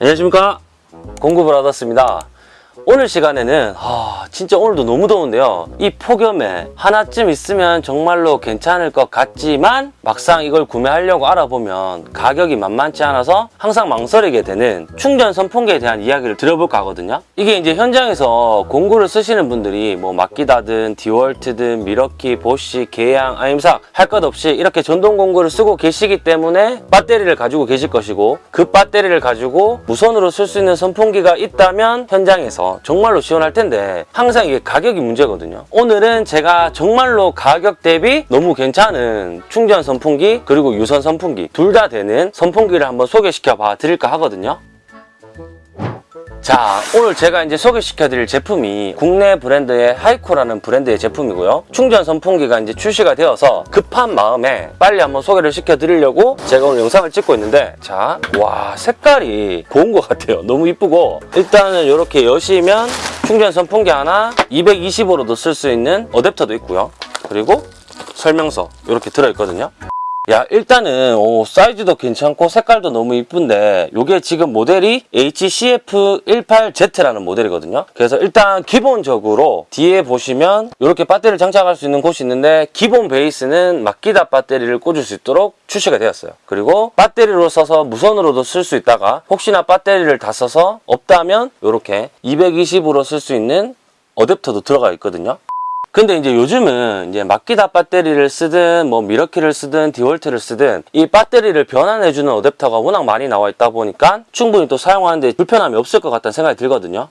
안녕하십니까? 공구브라더스입니다 오늘 시간에는 아, 진짜 오늘도 너무 더운데요. 이 폭염에 하나쯤 있으면 정말로 괜찮을 것 같지만 막상 이걸 구매하려고 알아보면 가격이 만만치 않아서 항상 망설이게 되는 충전 선풍기에 대한 이야기를 들어볼까 하거든요. 이게 이제 현장에서 공구를 쓰시는 분들이 뭐 마키다든 디월트든 미러키, 보쉬, 계양, 아임삭 할 것 없이 이렇게 전동 공구를 쓰고 계시기 때문에 배터리를 가지고 계실 것이고 그 배터리를 가지고 무선으로 쓸 수 있는 선풍기가 있다면 현장에서 정말로 시원할 텐데 항상 이게 가격이 문제거든요. 오늘은 제가 정말로 가격 대비 너무 괜찮은 충전 선풍기 그리고 유선 선풍기 둘 다 되는 선풍기를 한번 소개시켜 봐 드릴까 하거든요 자 오늘 제가 이제 소개시켜 드릴 제품이 국내 브랜드의 하이코라는 브랜드의 제품이고요. 충전 선풍기가 이제 출시가 되어서 급한 마음에 빨리 한번 소개를 시켜 드리려고 제가 오늘 영상을 찍고 있는데 자 와 색깔이 고운 것 같아요. 너무 이쁘고. 일단은 이렇게 여시면 충전 선풍기 하나 220으로도 쓸 수 있는 어댑터도 있고요. 그리고 설명서 이렇게 들어있거든요 야 일단은 오, 사이즈도 괜찮고 색깔도 너무 이쁜데 이게 지금 모델이 HCF18Z라는 모델이거든요. 그래서 일단 기본적으로 뒤에 보시면 이렇게 배터리를 장착할 수 있는 곳이 있는데 기본 베이스는 마키다 배터리를 꽂을 수 있도록 출시가 되었어요. 그리고 배터리로 써서 무선으로도 쓸 수 있다가 혹시나 배터리를 다 써서 없다면 이렇게 220으로 쓸 수 있는 어댑터도 들어가 있거든요 근데 이제 요즘은 이제 마키타 배터리를 쓰든 뭐 밀워키를 쓰든 디월트를 쓰든 이 배터리를 변환해주는 어댑터가 워낙 많이 나와 있다 보니까 충분히 또 사용하는데 불편함이 없을 것 같다는 생각이 들거든요.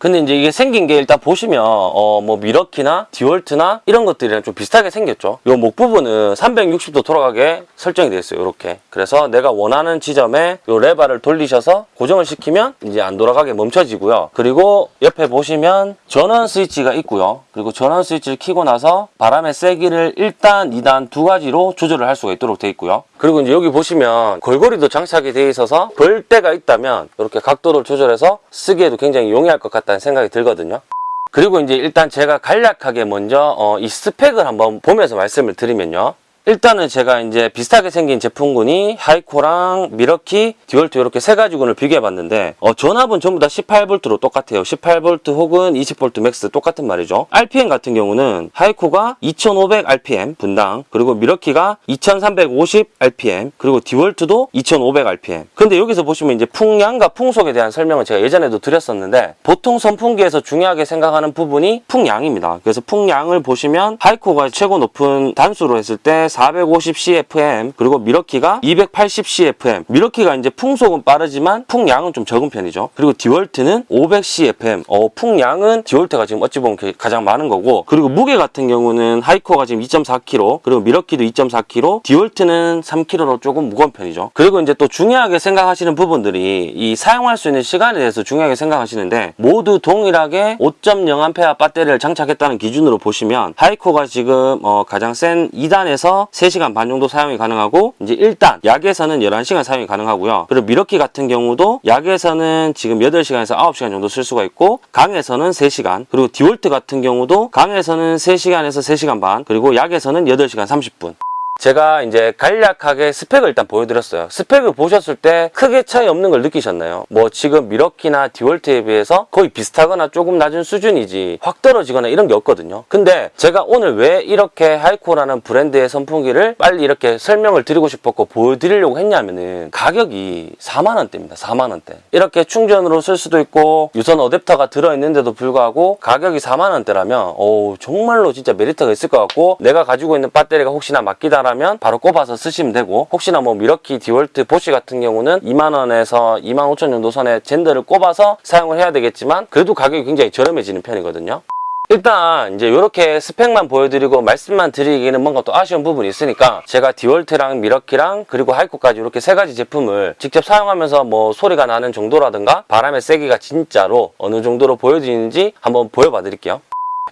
근데 이제 이게 생긴 게 일단 보시면 어 뭐 밀워키나 디월트나 이런 것들이랑 좀 비슷하게 생겼죠. 요 목 부분은 360도 돌아가게 설정이 되어 있어요. 이렇게. 그래서 내가 원하는 지점에 요 레바를 돌리셔서 고정을 시키면 이제 안 돌아가게 멈춰지고요. 그리고 옆에 보시면 전원 스위치가 있고요. 그리고 전원 스위치를 켜고 나서 바람의 세기를 1단, 2단 두 가지로 조절을 할 수가 있도록 되어 있고요. 그리고 이제 여기 보시면 걸고리도 장착이 되어 있어서 걸 데가 있다면 이렇게 각도를 조절해서 쓰기에도 굉장히 용이할 것 같 다는 생각이 들거든요. 그리고 이제 일단 제가 간략하게 먼저 어, 이 스펙을 한번 보면서 말씀을 드리면요. 일단은 제가 이제 비슷하게 생긴 제품군이 하이코랑 밀워키, 디월트 이렇게 세 가지 군을 비교해 봤는데 어, 전압은 전부 다 18V로 똑같아요. 18V 혹은 20V max 똑같은 말이죠. RPM 같은 경우는 하이코가 2500rpm 분당 그리고 밀워키가 2350rpm 그리고 디월트도 2500rpm 근데 여기서 보시면 이제 풍량과 풍속에 대한 설명을 제가 예전에도 드렸었는데 보통 선풍기에서 중요하게 생각하는 부분이 풍량입니다. 그래서 풍량을 보시면 하이코가 최고 높은 단수로 했을 때 450cfm 그리고 밀워키가 280cfm 밀워키가 이제 풍속은 빠르지만 풍량은 좀 적은 편이죠. 그리고 디월트는 500cfm 어, 풍량은 디월트가 지금 어찌 보면 가장 많은 거고. 그리고 무게 같은 경우는 하이코가 지금 2.4kg 그리고 밀워키도 2.4kg 디월트는 3kg로 조금 무거운 편이죠. 그리고 이제 또 중요하게 생각하시는 부분들이 이 사용할 수 있는 시간에 대해서 중요하게 생각하시는데 모두 동일하게 5.0A 배터리를 장착했다는 기준으로 보시면 하이코가 지금 어, 가장 센 2단에서 3시간 반 정도 사용이 가능하고 이제 1단 약에서는 11시간 사용이 가능하고요. 그리고 밀워키 같은 경우도 약에서는 지금 8시간에서 9시간 정도 쓸 수가 있고 강에서는 3시간 그리고 디월트 같은 경우도 강에서는 3시간에서 3시간 반 그리고 약에서는 8시간 30분 제가 이제 간략하게 스펙을 일단 보여드렸어요. 스펙을 보셨을 때 크게 차이 없는 걸 느끼셨나요? 뭐 지금 밀워키나 디월트에 비해서 거의 비슷하거나 조금 낮은 수준이지 확 떨어지거나 이런 게 없거든요. 근데 제가 오늘 왜 이렇게 하이코라는 브랜드의 선풍기를 빨리 이렇게 설명을 드리고 싶었고 보여드리려고 했냐면은 가격이 4만원대입니다. 4만원대. 이렇게 충전으로 쓸 수도 있고 유선 어댑터가 들어있는데도 불구하고 가격이 4만원대라면 오 정말로 진짜 메리트가 있을 것 같고 내가 가지고 있는 배터리가 혹시나 마키타라면 바로 꼽아서 쓰시면 되고 혹시나 뭐 밀워키, 디월트, 보쉬 같은 경우는 2만원에서 2만 5천 정도 선에 젠더를 꼽아서 사용을 해야 되겠지만 그래도 가격이 굉장히 저렴해지는 편이거든요. 일단 이제 이렇게 스펙만 보여드리고 말씀만 드리기는 뭔가 또 아쉬운 부분이 있으니까 제가 디월트랑 밀워키랑 그리고 하이코까지 이렇게 세 가지 제품을 직접 사용하면서 뭐 소리가 나는 정도라든가 바람의 세기가 진짜로 어느 정도로 보여지는지 한번 보여봐 드릴게요.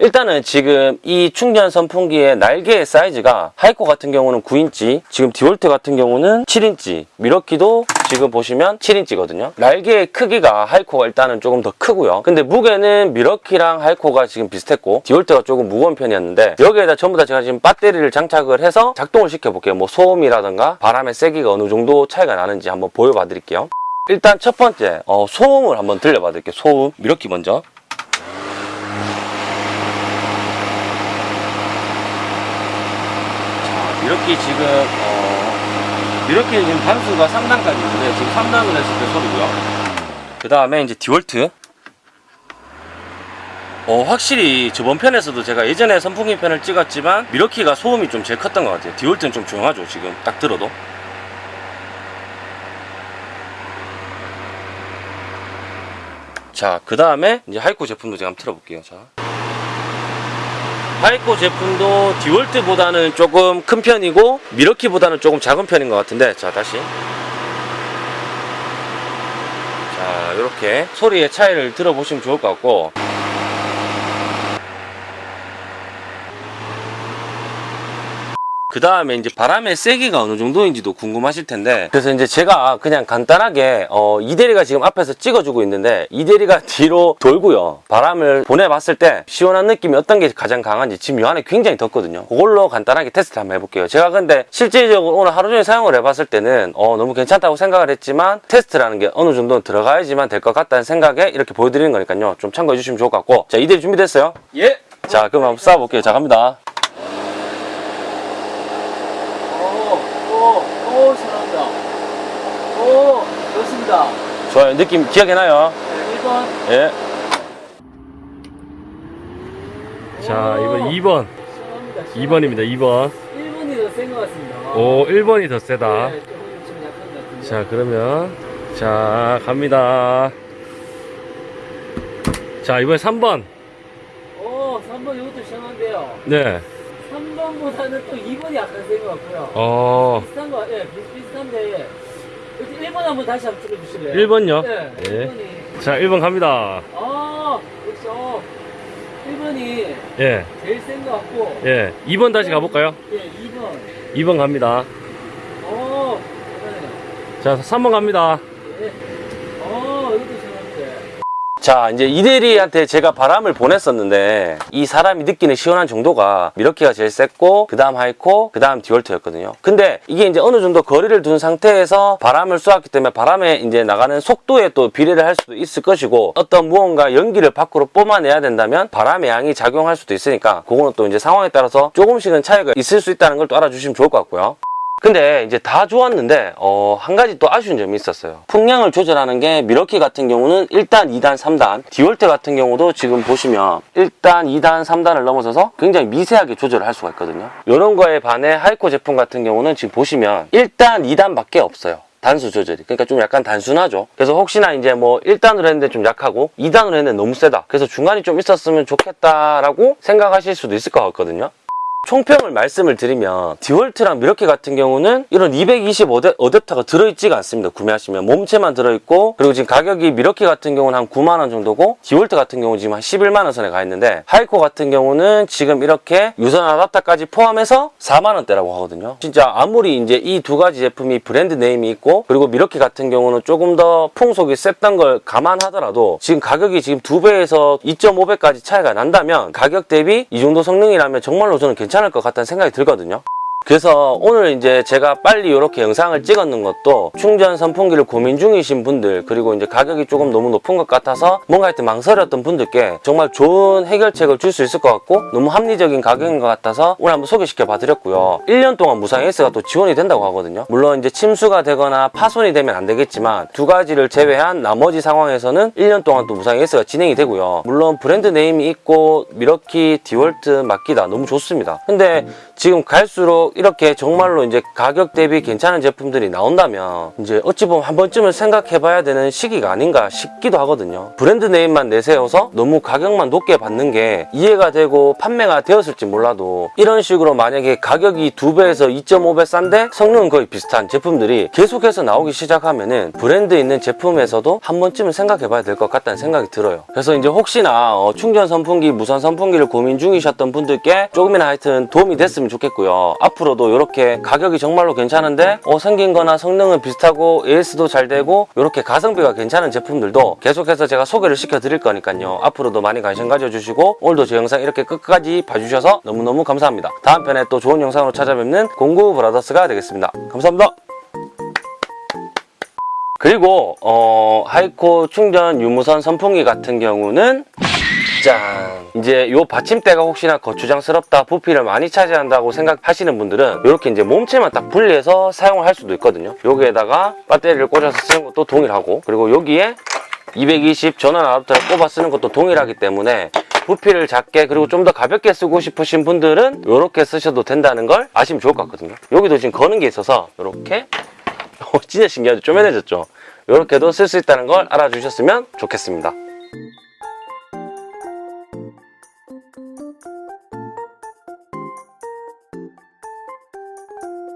일단은 지금 이 충전 선풍기의 날개의 사이즈가 하이코 같은 경우는 9인치 지금 디월트 같은 경우는 7인치 밀워키도 지금 보시면 7인치거든요 날개의 크기가 하이코가 일단은 조금 더 크고요 근데 무게는 밀워키랑 하이코가 지금 비슷했고 디월트가 조금 무거운 편이었는데 여기에다 전부 다 제가 지금 배터리를 장착을 해서 작동을 시켜볼게요 뭐 소음이라든가 바람의 세기가 어느 정도 차이가 나는지 한번 보여봐 드릴게요 일단 첫 번째 어, 소음을 한번 들려봐 드릴게요. 소음 밀워키 먼저. 자, 밀워키 지금 어, 밀워키 지금 단수가 3단까지 있는데 지금 3단을 했을 때 소리고요. 그 다음에 이제 디월트. 어, 확실히 저번 편에서도 제가 예전에 선풍기 편을 찍었지만 밀워키가 소음이 좀 제일 컸던 것 같아요. 디월트는 좀 조용하죠, 지금 딱 들어도. 자, 그 다음에 이제 하이코 제품도 제가 한번 틀어볼게요. 자. 하이코 제품도 디월트보다는 조금 큰 편이고 밀워키보다는 조금 작은 편인 것 같은데 자 다시. 자 이렇게 소리의 차이를 들어보시면 좋을 것 같고 그 다음에 이제 바람의 세기가 어느 정도인지도 궁금하실 텐데. 그래서 이제 제가 그냥 간단하게 어, 이대리가 지금 앞에서 찍어주고 있는데 이대리가 뒤로 돌고요. 바람을 보내봤을 때 시원한 느낌이 어떤 게 가장 강한지 지금 요 안에 굉장히 덥거든요. 그걸로 간단하게 테스트 한번 해볼게요. 제가 근데 실질적으로 오늘 하루 종일 사용을 해봤을 때는 어, 너무 괜찮다고 생각을 했지만 테스트라는 게 어느 정도는 들어가야지만 될 것 같다는 생각에 이렇게 보여드리는 거니까요. 좀 참고해 주시면 좋을 것 같고. 자 이대리 준비됐어요? 예. 자 그럼 한번 쏴볼게요. 자 갑니다 오, 오, 오, 잘한다. 오, 좋습니다. 좋아요 느낌 기억해 나요? 네, 1번. 예. 자, 이번 2번. 시원합니다. 2번입니다. 2번. 1번이 더 센 것 같습니다. 오, 1번이 더 세다. 네. 자, 그러면 자, 갑니다. 자, 이번에 3번. 오, 3번 이것도 시원한데요. 네. 3번보다는 또 2번이 약간 센것 같고요. 어. 비슷한 거, 예, 비슷비슷한데. 1번 한번 다시 한번 찍어주실래요? 1번요? 네. 예. 1번이. 자, 1번 갑니다. 아, 역시, 어. 1번이 예. 제일 센 것 같고. 예. 2번 다시 가볼까요? 예, 2번. 2번 갑니다. 오, 잘하네요. 자, 3번 갑니다. 예. 자 이제 이대리한테 제가 바람을 보냈었는데 이 사람이 느끼는 시원한 정도가 미러키가 제일 셌고 그 다음 하이코 그 다음 디월트였거든요. 근데 이게 이제 어느 정도 거리를 둔 상태에서 바람을 쏘았기 때문에 바람에 이제 나가는 속도에 또 비례를 할 수도 있을 것이고 어떤 무언가 연기를 밖으로 뿜어내야 된다면 바람의 양이 작용할 수도 있으니까 그거는 또 이제 상황에 따라서 조금씩은 차이가 있을 수 있다는 걸 또 알아주시면 좋을 것 같고요 근데 이제 다 좋았는데 어, 한 가지 또 아쉬운 점이 있었어요. 풍량을 조절하는 게 미러키 같은 경우는 1단, 2단, 3단, 디월트 같은 경우도 지금 보시면 1단, 2단, 3단을 넘어서서 굉장히 미세하게 조절을 할 수가 있거든요. 이런 거에 반해 하이코 제품 같은 경우는 지금 보시면 1단, 2단밖에 없어요. 단수 조절이. 그러니까 좀 약간 단순하죠. 그래서 혹시나 이제 뭐 1단으로 했는데 좀 약하고 2단으로 했는데 너무 세다. 그래서 중간이 좀 있었으면 좋겠다라고 생각하실 수도 있을 것 같거든요. 총평을 말씀을 드리면 디월트랑 밀워키 같은 경우는 이런 225대 어댑터가 들어있지가 않습니다. 구매하시면 몸체만 들어있고 그리고 지금 가격이 밀워키 같은 경우는 한 9만원 정도고 디월트 같은 경우는 지금 한 11만원 선에 가 있는데 하이코 같은 경우는 지금 이렇게 유선 아답터까지 포함해서 4만원대라고 하거든요. 진짜 아무리 이제 이 두 가지 제품이 brand name이 있고 그리고 밀워키 같은 경우는 조금 더 풍속이 셌던 걸 감안하더라도 지금 가격이 지금 두 배에서 2.5배까지 차이가 난다면 가격 대비 이 정도 성능이라면 정말로 저는 괜찮 을 것 같다는 생각이 들거든요. 그래서 오늘 이제 제가 빨리 이렇게 영상을 찍었는 것도 충전 선풍기를 고민 중이신 분들 그리고 이제 가격이 조금 너무 높은 것 같아서 뭔가 할때 망설였던 분들께 정말 좋은 해결책을 줄 수 있을 것 같고 너무 합리적인 가격인 것 같아서 오늘 한번 소개시켜 봐드렸고요. 1년 동안 무상 AS가 또 지원이 된다고 하거든요. 물론 이제 침수가 되거나 파손이 되면 안 되겠지만 두 가지를 제외한 나머지 상황에서는 1년 동안 또 무상 AS가 진행이 되고요. 물론 brand name이 있고 밀워키 디월트 마키타 너무 좋습니다. 근데 지금 갈수록 이렇게 정말로 이제 가격 대비 괜찮은 제품들이 나온다면 이제 어찌 보면 한 번쯤은 생각해 봐야 되는 시기가 아닌가 싶기도 하거든요. 브랜드 네임만 내세워서 너무 가격만 높게 받는 게 이해가 되고 판매가 되었을지 몰라도 이런 식으로 만약에 가격이 2배에서 2.5배 싼데 성능은 거의 비슷한 제품들이 계속해서 나오기 시작하면 은 브랜드 있는 제품에서도 한 번쯤은 생각해 봐야 될 것 같다는 생각이 들어요. 그래서 이제 혹시나 어, 충전 선풍기, 무선 선풍기를 고민 중이셨던 분들께 조금이나 하여튼 도움이 됐으면 좋겠고요. 앞으로 도 이렇게 가격이 정말로 괜찮은데 어, 생긴 거나 성능은 비슷하고 AS도 잘 되고 이렇게 가성비가 괜찮은 제품들도 계속해서 제가 소개를 시켜 드릴 거니까요. 앞으로도 많이 관심 가져주시고 오늘도 제 영상 이렇게 끝까지 봐주셔서 너무너무 감사합니다. 다음 편에 또 좋은 영상으로 찾아뵙는 공구 브라더스가 되겠습니다. 감사합니다. 그리고 어, 하이코 충전 유무선 선풍기 같은 경우는 짠 이제 요 받침대가 혹시나 거추장스럽다 부피를 많이 차지한다고 생각하시는 분들은 이렇게 이제 몸체만 딱 분리해서 사용을 할 수도 있거든요. 여기에다가 배터리를 꽂아서 쓰는 것도 동일하고 그리고 여기에 220 전원 아답터를 꼽아 쓰는 것도 동일하기 때문에 부피를 작게 그리고 좀 더 가볍게 쓰고 싶으신 분들은 이렇게 쓰셔도 된다는 걸 아시면 좋을 것 같거든요. 여기도 지금 거는 게 있어서 이렇게 어, 진짜 신기하죠? 쪼매내졌죠? 이렇게도 쓸 수 있다는 걸 알아주셨으면 좋겠습니다